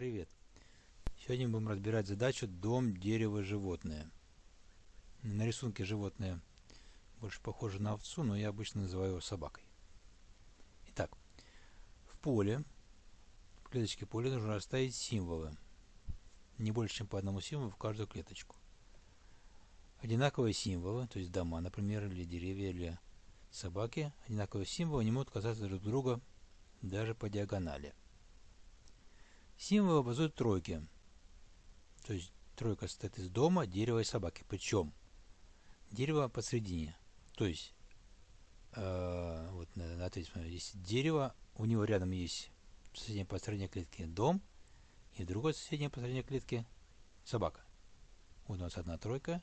Привет! Сегодня будем разбирать задачу дом, дерево, животное. На рисунке животное больше похоже на овцу, но я обычно называю его собакой. Итак, в поле, в клеточке поля нужно расставить символы. Не больше, чем по одному символу в каждую клеточку. Одинаковые символы, то есть дома, например, или деревья, или собаки, одинаковые символы не могут касаться друг друга даже по диагонали. Символы образуют тройки. То есть тройка состоит из дома, дерева и собаки. Причем дерево посередине. То есть, э, вот на, на смотрю, здесь дерево, у него рядом есть в соседней по клетки дом, и другой соседней по клетки собака. Вот у нас одна тройка,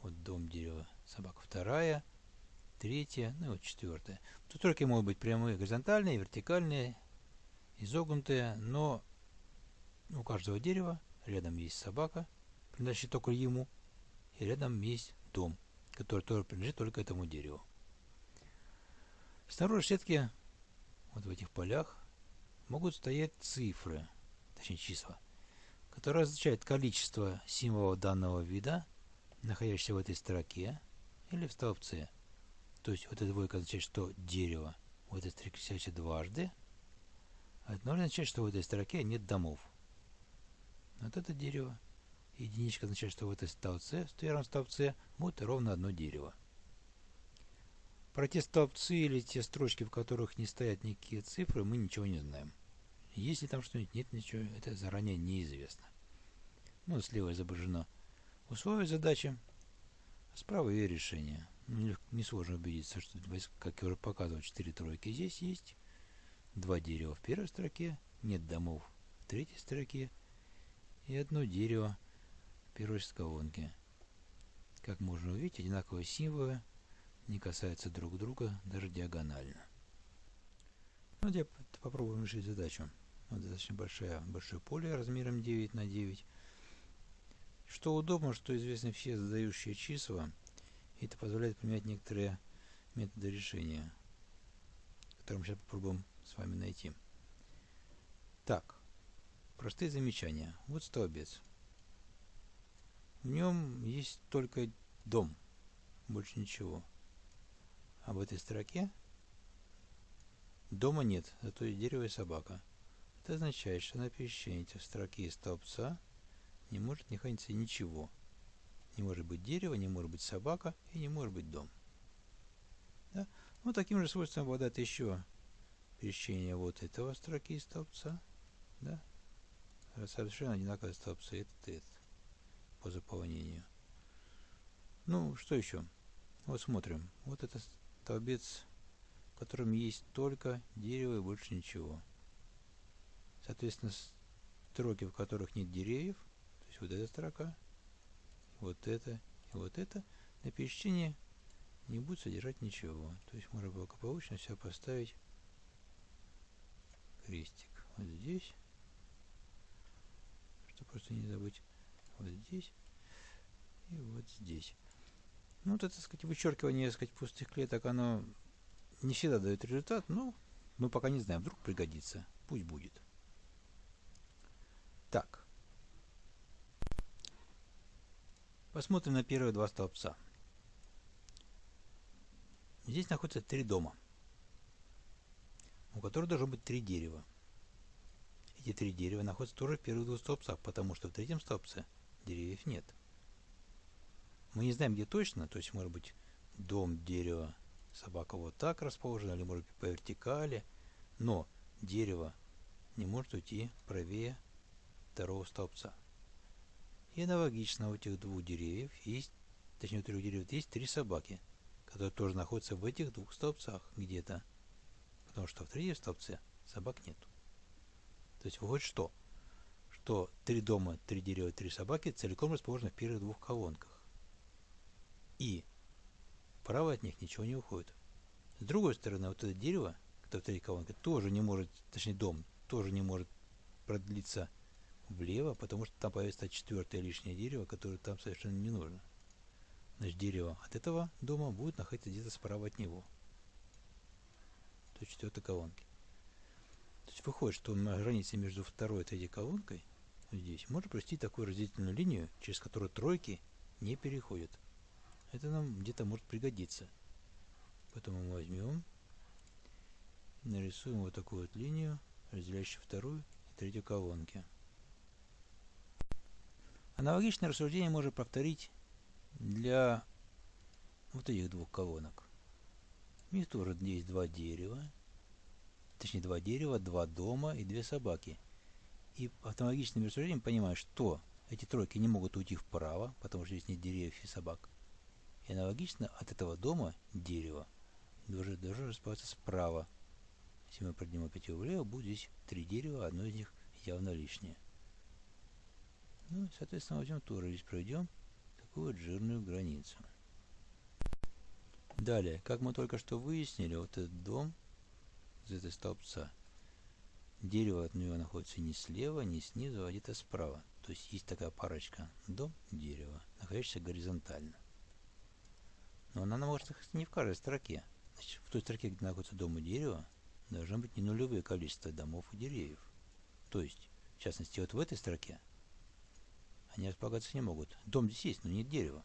вот дом, дерево, собака вторая, третья, ну и вот четвертая. Тут тройки могут быть прямые, горизонтальные, вертикальные, изогнутые, но у каждого дерева рядом есть собака, принадлежит только ему, и рядом есть дом, который тоже принадлежит только этому дереву. Снаружи сетки, вот в этих полях, могут стоять цифры, точнее числа, которые означают количество символов данного вида, находящихся в этой строке или в столбце. То есть вот эта двойка означает, что дерево в этой строке встречается дважды, а это означает, что в этой строке нет домов. Вот это дерево. Единичка означает, что в этой столбце, в первом столбце, будет ровно одно дерево. Про те столбцы или те строчки, в которых не стоят никакие цифры, мы ничего не знаем. Есть ли там что-нибудь, нет ничего, это заранее неизвестно. Ну, слева изображено условие задачи, а справа ее решение. Ну, несложно убедиться, что, как я уже показывал, 4 тройки здесь есть, два дерева в первой строке, нет домов в третьей строке, и одно дерево первой колонки. Как можно увидеть, одинаковые символы не касаются друг друга даже диагонально. Ну, я попробую решить задачу. Вот достаточно большая, большое поле размером 9 на 9. Что удобно, что известны все задающие числа, и это позволяет применять некоторые методы решения, которые мы сейчас попробуем с вами найти. Так, Простые замечания. Вот столбец. В нем есть только дом, больше ничего. А в этой строке дома нет, зато есть дерево и собака. Это означает, что на пересечении этих строки и столбца не может находиться ничего. Не может быть дерево, не может быть собака и не может быть дом. Да? Вот таким же свойством обладает еще пересечение вот этого строки и столбца. Да? Совершенно одинаковые столбцы, этот и этот, по заполнению. Ну, что еще? Вот смотрим. Вот это столбец, в котором есть только дерево и больше ничего. Соответственно, строки, в которых нет деревьев, то есть вот эта строка, вот это и вот это, на пересечении не будет содержать ничего. То есть можно благополучно все поставить крестик. Вот здесь что просто не забыть вот здесь и вот здесь. Ну, вот это, так сказать, вычеркивание, так сказать, пустых клеток, оно не всегда дает результат, но мы пока не знаем, вдруг пригодится. Пусть будет. Так. Посмотрим на первые два столбца. Здесь находится три дома, у которых должно быть три дерева. Эти три дерева находятся тоже в первых двух столбцах, потому что в третьем столбце деревьев нет. Мы не знаем, где точно, то есть, может быть, дом, дерево, собака вот так расположена, или, может быть, по вертикали, но дерево не может уйти правее второго столбца. И аналогично у этих двух деревьев есть, точнее у трех деревьев есть три собаки, которые тоже находятся в этих двух столбцах где-то, потому что в третьем столбце собак нет. То есть выходит что? Что три дома, три дерева, три собаки целиком расположены в первых двух колонках. И вправо от них ничего не уходит. С другой стороны, вот это дерево, которое в третьей колонке, тоже не может, точнее дом, тоже не может продлиться влево, потому что там появится четвертое лишнее дерево, которое там совершенно не нужно. Значит, дерево от этого дома будет находиться где-то справа от него. То есть четвертой колонки. То есть выходит, что на границе между второй и третьей колонкой, здесь, можно провести такую разделительную линию, через которую тройки не переходят. Это нам где-то может пригодиться. Поэтому мы возьмем, нарисуем вот такую вот линию, разделяющую вторую и третью колонки. Аналогичное рассуждение можно повторить для вот этих двух колонок. У них тоже есть два дерева, точнее два дерева, два дома и две собаки. И автоматическим рассуждением понимаю, что эти тройки не могут уйти вправо, потому что здесь нет деревьев и собак. И аналогично от этого дома дерева должен, должен располагаться справа. Если мы поднимем опять его влево, будет здесь три дерева, одно из них явно лишнее. Ну, соответственно, возьмем тоже здесь проведем такую вот жирную границу. Далее, как мы только что выяснили, вот этот дом из этой столбца, дерево от него находится не слева, не снизу, а где-то справа. То есть есть такая парочка дом, дерево, находящаяся горизонтально. Но она может находиться не в каждой строке. Значит, в той строке, где находится дом и дерево, должно быть не нулевое количество домов и деревьев. То есть, в частности, вот в этой строке они располагаться не могут. Дом здесь есть, но нет дерева.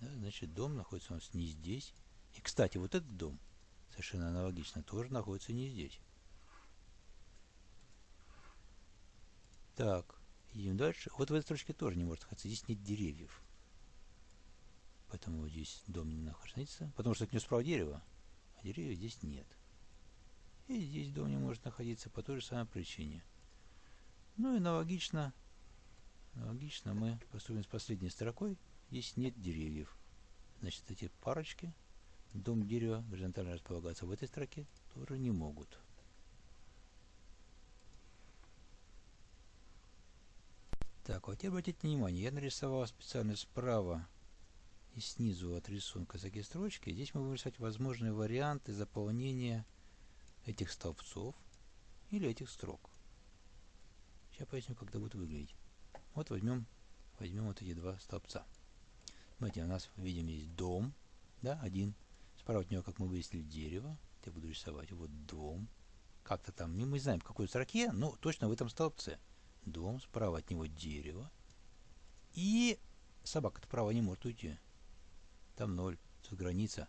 Да, значит, дом находится у нас не здесь. И, кстати, вот этот дом, совершенно аналогично, тоже находится не здесь. Так, идем дальше. Вот в этой строчке тоже не может находиться. Здесь нет деревьев. Поэтому здесь дом не находится. Потому что к нему справа дерево, а деревьев здесь нет. И здесь дом не может находиться по той же самой причине. Ну и аналогично Логично, мы поступим с последней строкой. Здесь нет деревьев. Значит, эти парочки, дом дерева, горизонтально располагаться в этой строке, тоже не могут. Так, вот теперь обратите внимание, я нарисовал специально справа и снизу от рисунка такие строчки. Здесь мы будем рисовать возможные варианты заполнения этих столбцов или этих строк. Сейчас поясню, как это будет выглядеть. Вот возьмем, возьмем вот эти два столбца. Смотрите, у нас видим здесь дом, да, один. Справа от него, как мы выяснили, дерево. Я буду рисовать. Вот дом. Как-то там, мы не знаем, в какой строке, но точно в этом столбце. Дом, справа от него дерево. И собака справа не может уйти. Там ноль, тут граница.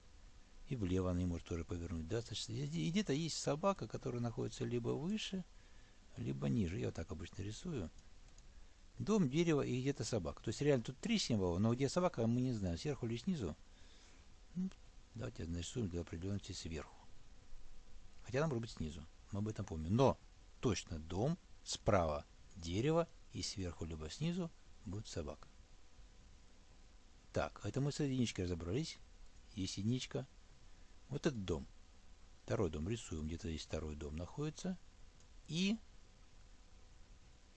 И влево она не может тоже повернуть. Да? И где-то есть собака, которая находится либо выше, либо ниже. Я вот так обычно рисую. Дом, дерево и где-то собака. То есть реально тут три символа, но где собака мы не знаем, сверху или снизу. Ну, давайте нарисуем для определенности сверху. Хотя нам быть снизу, мы об этом помним. Но точно дом, справа дерево и сверху либо снизу будет собака. Так, это мы с единичкой разобрались. Есть единичка. Вот этот дом. Второй дом рисуем, где-то здесь второй дом находится. И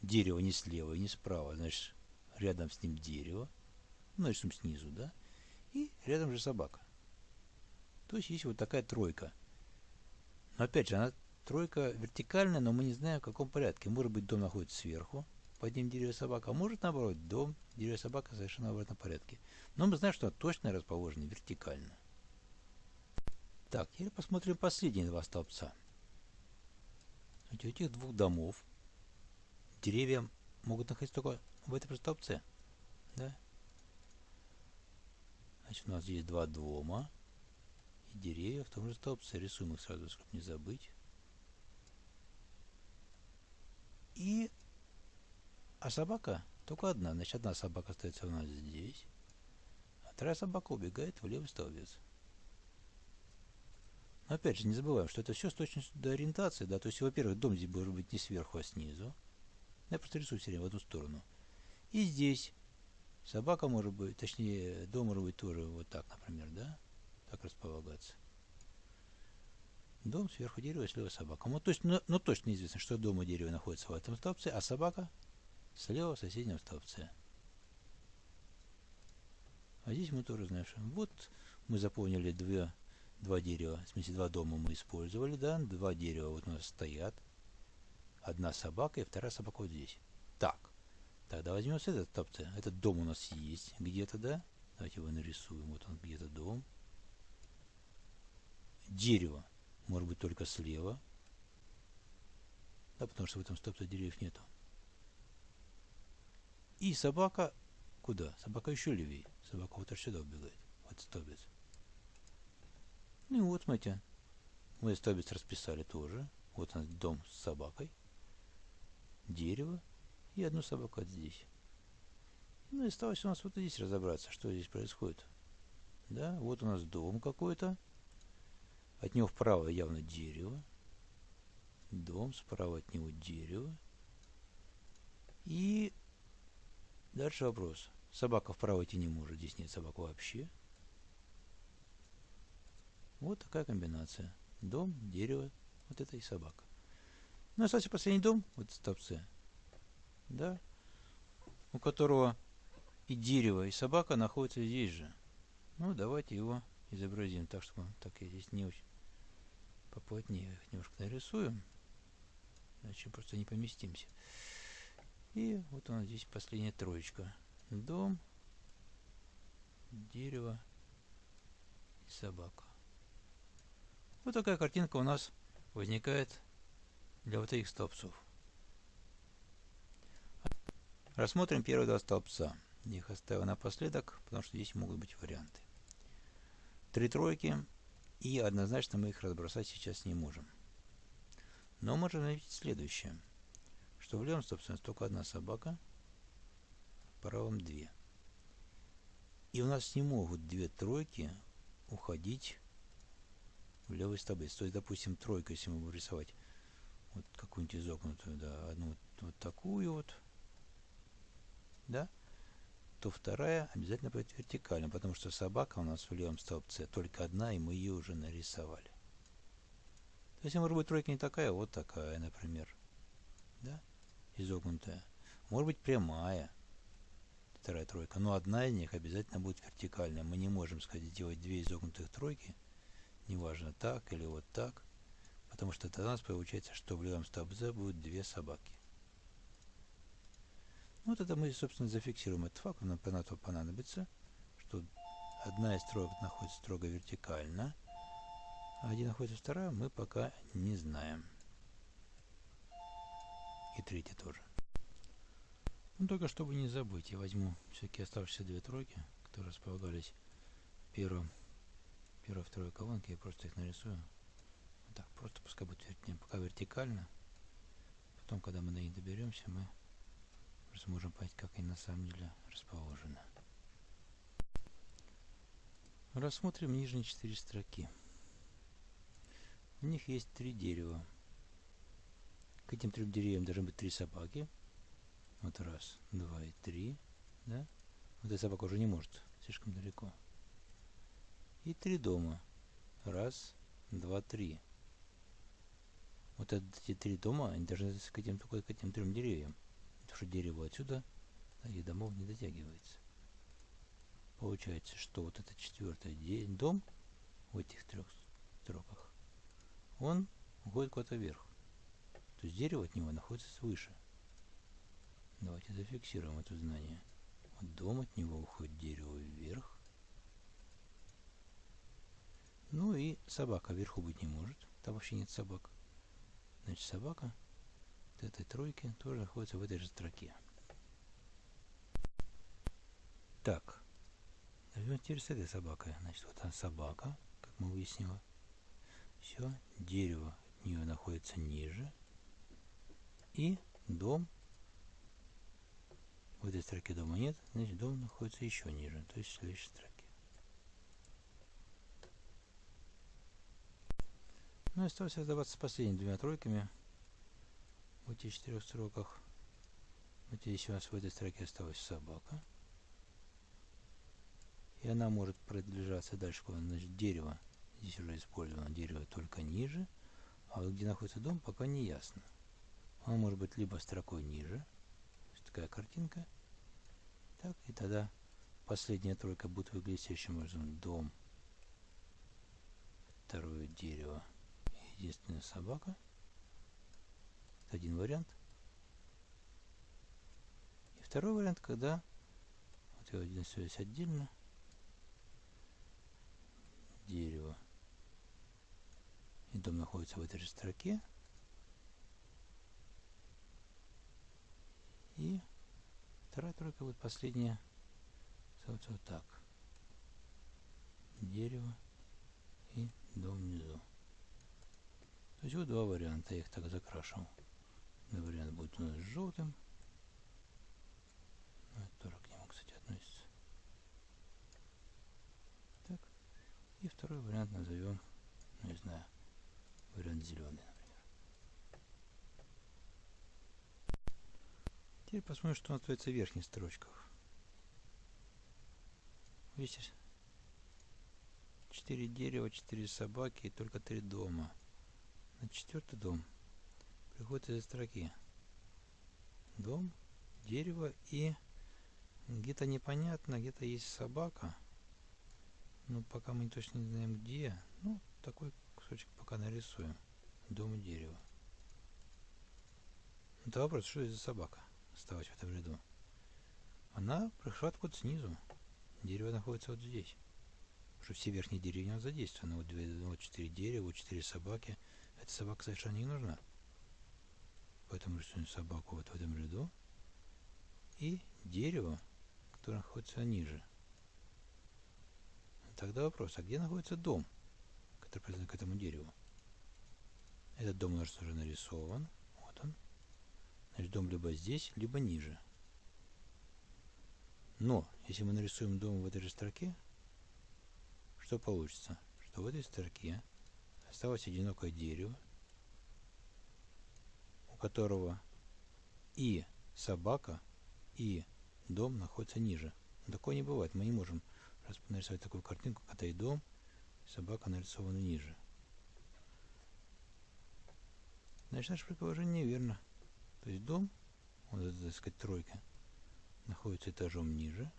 дерево не слева и не справа, значит, рядом с ним дерево, ну, нарисуем снизу, да, и рядом же собака. То есть есть вот такая тройка. Но опять же, она тройка вертикальная, но мы не знаем в каком порядке. Может быть, дом находится сверху, под ним дерево собака, а может наоборот, дом, дерево собака совершенно в обратном порядке. Но мы знаем, что она точно расположена вертикально. Так, теперь посмотрим последние два столбца. У этих двух домов деревья могут находиться только в этой столбце. Да? Значит, у нас есть два дома и деревья в том же столбце. Рисуем их сразу, чтобы не забыть. И... А собака только одна. Значит, одна собака остается у нас здесь. А вторая собака убегает в левый столбец. Но опять же, не забываем, что это все с точностью до ориентации. Да? То есть, во-первых, дом здесь должен быть не сверху, а снизу. Я просто рисую все время в одну сторону. И здесь собака может быть, точнее, дом может быть тоже вот так, например, да? Так располагаться. Дом, сверху дерево, слева собака. Ну, то есть, ну, ну точно известно, что дом и дерево находятся в этом столбце, а собака слева в соседнем столбце. А здесь мы тоже знаем, что вот мы заполнили две, два дерева, в смысле два дома мы использовали, да, два дерева вот у нас стоят. Одна собака и вторая собака вот здесь. Так, тогда возьмем с этой стопцы. Этот дом у нас есть где-то, да? Давайте его нарисуем. Вот он где-то дом. Дерево может быть только слева. да, потому что в этом стопце деревьев нету. И собака куда? Собака еще левее. Собака вот аж сюда убегает. Вот столбец. Ну и вот, смотрите, мы столбец расписали тоже. Вот у нас дом с собакой, дерево и одну собаку вот здесь. Ну и осталось у нас вот здесь разобраться, что здесь происходит. Да, вот у нас дом какой-то. От него вправо явно дерево. Дом, справа от него дерево. И дальше вопрос. Собака вправо идти не может. Здесь нет собак вообще. Вот такая комбинация. Дом, дерево, вот это и собака. Ну, остался последний дом, вот стопцы. Да? У которого и дерево, и собака находятся здесь же. Ну, давайте его изобразим так, чтобы так я здесь не очень поплотнее их немножко нарисуем. Иначе просто не поместимся. И вот у нас здесь последняя троечка. Дом, дерево и собака. Вот такая картинка у нас возникает для вот этих столбцов. Рассмотрим первые два столбца. Их оставил напоследок, потому что здесь могут быть варианты. Три тройки, и однозначно мы их разбросать сейчас не можем. Но можем заметить следующее, что в левом нас только одна собака, в правом две. И у нас не могут две тройки уходить в левый столбец. То есть, допустим, тройка, если мы будем рисовать вот какую-нибудь изогнутую, да, одну вот, вот такую вот, да, то вторая обязательно будет вертикально, потому что собака у нас в левом столбце только одна, и мы ее уже нарисовали. То есть, может быть, тройка не такая, вот такая, например, да, изогнутая. Может быть, прямая, вторая тройка, но одна из них обязательно будет вертикальная. Мы не можем, сказать, сделать две изогнутых тройки, неважно так или вот так, потому что тогда у нас получается, что в левом столбце будет две собаки. Вот это мы, собственно, зафиксируем этот факт, нам на то понадобится, что одна из строек находится строго вертикально, а где находится вторая, мы пока не знаем. И третья тоже. Ну, только чтобы не забыть, я возьму все-таки оставшиеся две тройки, которые располагались в первом первой, второй колонки, я просто их нарисую. Вот так, просто пускай будет пока вертикально. Потом, когда мы до них доберемся, мы сможем понять, как они на самом деле расположены. Рассмотрим нижние четыре строки. В них есть три дерева. К этим трем деревьям должны быть три собаки. Вот раз, два и три. Да? Вот эта собака уже не может, слишком далеко и три дома. Раз, два, три. Вот эти три дома, они должны к этим, только к этим трем деревьям. Потому что дерево отсюда, да, и домов не дотягивается. Получается, что вот этот четвертый дом в этих трех строках, он уходит куда-то вверх. То есть дерево от него находится свыше. Давайте зафиксируем это знание. Вот дом от него уходит дерево вверх, ну и собака вверху быть не может. Там вообще нет собак. Значит, собака этой тройки тоже находится в этой же строке. Так. Возьмем теперь с этой собакой. Значит, вот она собака, как мы выяснили. Все. Дерево от нее находится ниже. И дом. В этой строке дома нет. Значит, дом находится еще ниже. То есть в следующей строке. Ну и осталось оставаться с последними двумя тройками в этих четырех строках. Вот здесь у нас в этой строке осталась собака. И она может продвижаться дальше, куда значит дерево. Здесь уже использовано дерево только ниже. А вот где находится дом, пока не ясно. Он может быть либо строкой ниже. такая картинка. Так, и тогда последняя тройка будет выглядеть следующим образом. Дом. Второе дерево единственная собака один вариант. И второй вариант, когда вот я один связь отдельно, дерево, и дом находится в этой же строке, и вторая тройка будет последняя, вот, вот так, дерево и дом внизу. То есть вот два варианта, я их так закрашивал. Вариант будет у нас желтым. Это тоже к нему, кстати, относится. Так. И второй вариант назовем, ну, не знаю, вариант зеленый, например. Теперь посмотрим, что остается в верхних строчках. Видите, 4 дерева, 4 собаки и только 3 дома. На четвертый дом из строки. Дом, дерево и где-то непонятно, где-то есть собака. Но пока мы точно не знаем где. Ну, такой кусочек пока нарисуем. Дом и дерево. Это вопрос, что это за собака оставать в этом ряду? Она пришла откуда снизу. Дерево находится вот здесь. Потому что все верхние деревья задействованы. Вот, две, вот четыре дерева, вот четыре собаки. Эта собака совершенно не нужна. Поэтому рисуем собаку вот в этом ряду. И дерево, которое находится ниже. Тогда вопрос, а где находится дом, который принадлежит к этому дереву? Этот дом у нас уже нарисован. Вот он. Значит, дом либо здесь, либо ниже. Но, если мы нарисуем дом в этой же строке, что получится? Что в этой строке осталось одинокое дерево, которого и собака, и дом находятся ниже. Такое не бывает. Мы не можем нарисовать такую картинку, когда и дом, и собака нарисованы ниже. Значит, наше предположение неверно. То есть дом, вот так сказать, тройка, находится этажом ниже,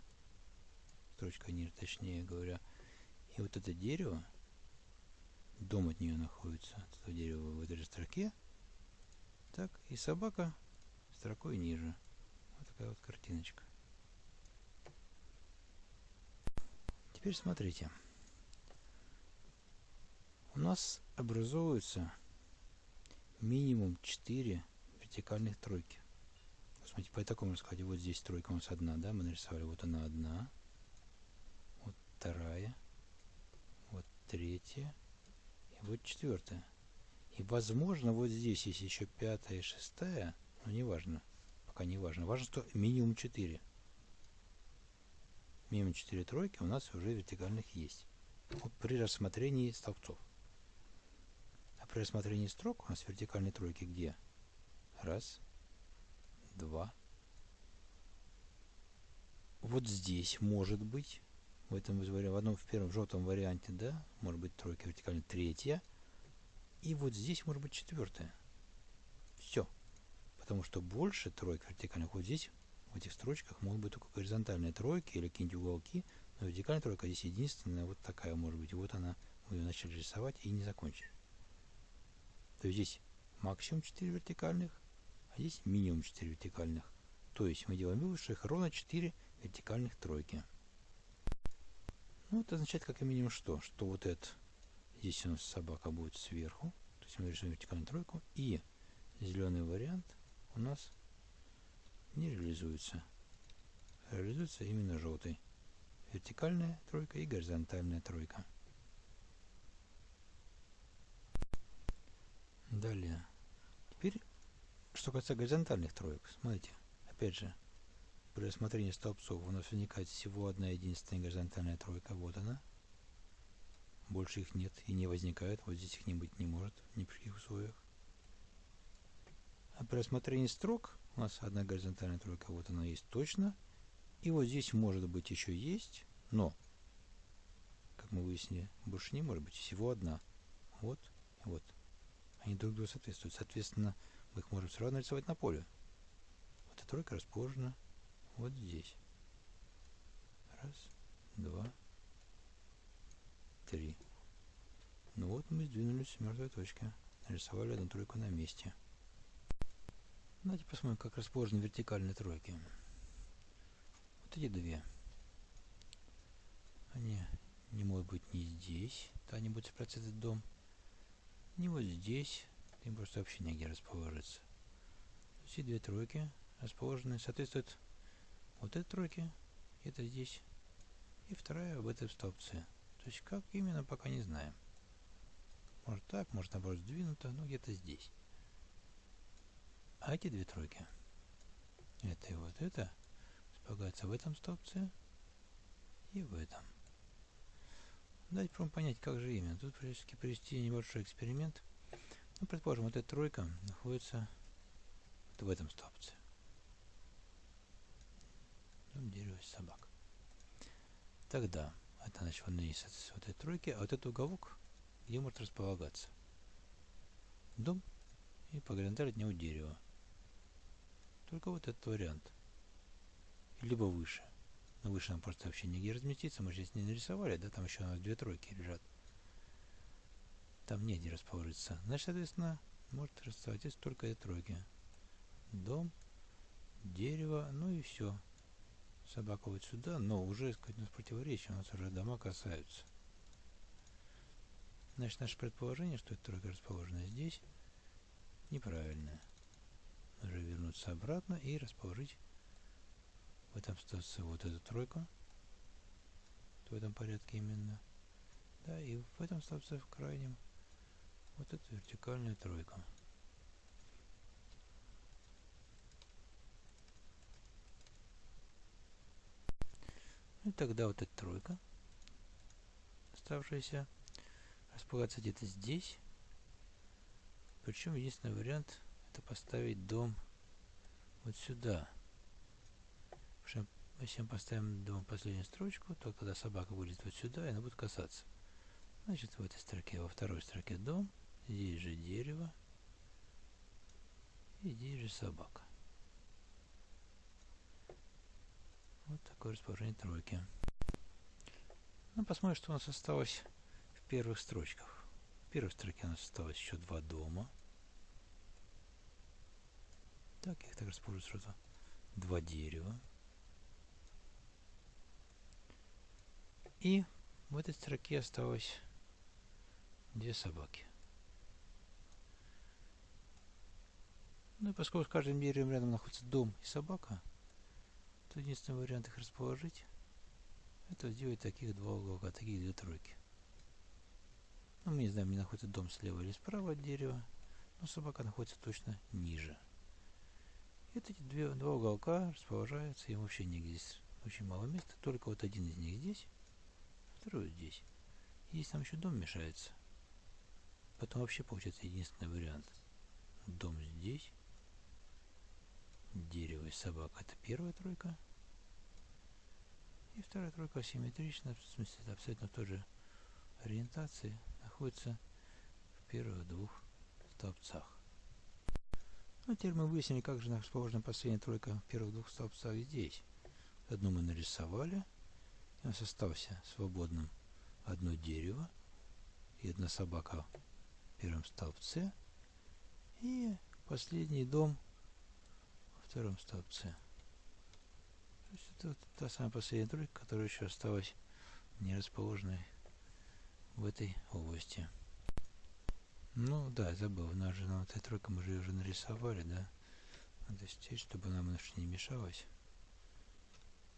строчка ниже, точнее говоря, и вот это дерево, дом от нее находится, от этого в этой же строке. Так, и собака строкой ниже. Вот такая вот картиночка. Теперь смотрите. У нас образуется минимум 4 вертикальных тройки. Смотрите, по такому раскладе. Вот здесь тройка у нас одна, да, мы нарисовали. Вот она одна. Вот вторая третья и вот четвертая. И возможно вот здесь есть еще пятая и шестая, но не важно, пока не важно. Важно, что минимум 4. Минимум 4 тройки у нас уже вертикальных есть. При рассмотрении столбцов. А при рассмотрении строк у нас вертикальные тройки где? Раз, два. Вот здесь может быть в этом в одном в первом в желтом варианте, да, может быть тройка вертикальная, третья. И вот здесь может быть четвертая. Все. Потому что больше троек вертикальных вот здесь, в этих строчках, могут быть только горизонтальные тройки или какие-нибудь уголки. Но вертикальная тройка здесь единственная, вот такая может быть. Вот она, мы ее начали рисовать и не закончили. То есть здесь максимум 4 вертикальных, а здесь минимум 4 вертикальных. То есть мы делаем вывод, что их ровно 4 вертикальных тройки. Ну, это означает как минимум что? Что вот это, здесь у нас собака будет сверху, то есть мы рисуем вертикальную тройку, и зеленый вариант у нас не реализуется. Реализуется именно желтый. Вертикальная тройка и горизонтальная тройка. Далее. Теперь, что касается горизонтальных троек. Смотрите, опять же, при рассмотрении столбцов у нас возникает всего одна единственная горизонтальная тройка. Вот она. Больше их нет и не возникает. Вот здесь их не быть не может ни при каких условиях. А при рассмотрении строк у нас одна горизонтальная тройка. Вот она есть точно. И вот здесь может быть еще есть, но, как мы выяснили, больше не может быть. Всего одна. Вот вот. Они друг другу соответствуют. Соответственно, мы их можем сразу нарисовать на поле. Вот эта тройка расположена вот здесь. Раз, два, три. Ну вот мы сдвинулись с мертвой точки. Нарисовали одну тройку на месте. Давайте посмотрим, как расположены вертикальные тройки. Вот эти две. Они не могут быть ни здесь, то они будут сопротивляться этот дом, ни вот здесь, им просто вообще негде расположиться. Все две тройки расположены, соответствуют вот этой тройки, это здесь, и вторая в этой столбце. То есть как именно, пока не знаем. Может так, может наоборот сдвинуто, ну где-то здесь. А эти две тройки, это и вот это, располагаются в этом столбце и в этом. Дать прям понять, как же именно. Тут практически провести небольшой эксперимент. Ну, предположим, вот эта тройка находится вот в этом столбце. Дом, дерево, собак. Тогда это значит он есть вот этой тройки, а вот этот уголок, где может располагаться. Дом и по горизонтали от него дерево. Только вот этот вариант. Либо выше. Но выше нам просто вообще нигде разместиться. Мы здесь не нарисовали, да, там еще у нас две тройки лежат. Там негде расположиться. Значит, соответственно, может расставать только эти тройки. Дом, дерево, ну и все. Собака вот сюда, но уже, сказать, у нас противоречие, у нас уже дома касаются. Значит, наше предположение, что эта тройка расположена здесь, неправильное. Нужно вернуться обратно и расположить в этом остается вот эту тройку. В этом порядке именно. Да, и в этом столбце в крайнем вот эту вертикальную тройку. Ну и тогда вот эта тройка, оставшаяся, располагается где-то здесь. Причем единственный вариант это поставить дом вот сюда. Если мы поставим дом последнюю строчку, то когда собака будет вот сюда, она будет касаться. Значит, в этой строке, во второй строке дом, здесь же дерево, и здесь же собака. Вот такое расположение тройки. Ну, посмотрим, что у нас осталось в первых строчках. В первой строке у нас осталось еще два дома. Так, я их так расположу сразу. Два дерева. И в этой строке осталось две собаки. Ну и поскольку с каждым деревом рядом находится дом и собака, то единственный вариант их расположить это сделать таких два уголка, таких две тройки. Ну, мы не знаем, не находится дом слева или справа от дерева, но собака находится точно ниже. И вот эти две, два уголка расположаются, им вообще нигде здесь очень мало места, только вот один из них здесь, вторую здесь. Здесь там еще дом мешается. Потом вообще получается единственный вариант. Дом здесь. Дерево и собака. Это первая тройка. И вторая тройка симметрично, в смысле это абсолютно в той же ориентации, находится в первых двух столбцах. Ну, теперь мы выяснили, как же расположена последняя тройка в первых двух столбцах здесь. Одну мы нарисовали, у нас остался свободным одно дерево и одна собака в первом столбце. И последний дом втором столбце. То есть это вот та самая последняя тройка, которая еще осталась не расположенной в этой области. Ну да, забыл, нас же на этой тройке мы же ее уже нарисовали, да? Надо стереть, чтобы нам немножко не мешалось.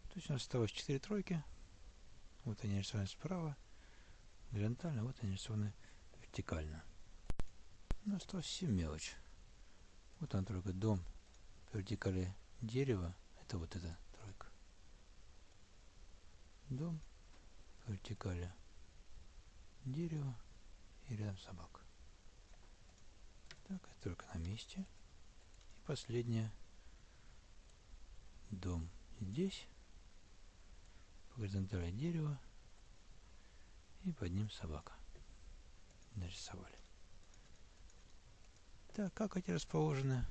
То есть у нас осталось 4 тройки. Вот они нарисованы справа, горизонтально, вот они нарисованы вертикально. Ну, осталось все мелочь. Вот она тройка, дом, вертикали дерево, это вот эта тройка. Дом, вертикали дерево и рядом собака. Так, это только на месте. И последняя. Дом здесь по горизонтали дерева и под ним собака. Нарисовали. Так, как эти расположены?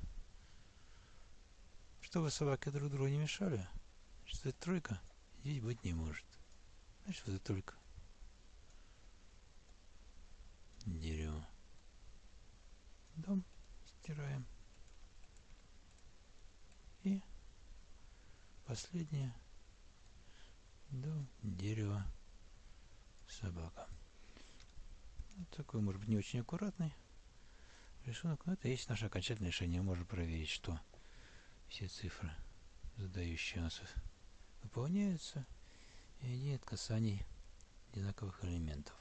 Чтобы собаки друг другу не мешали, что это тройка здесь быть не может. Значит, вот это только дерево. Дом стираем. И последнее дом, дерево, собака. Вот такой, может быть, не очень аккуратный рисунок, но это есть наше окончательное решение. Можно проверить, что все цифры, задающие нас выполняются и нет касаний одинаковых элементов.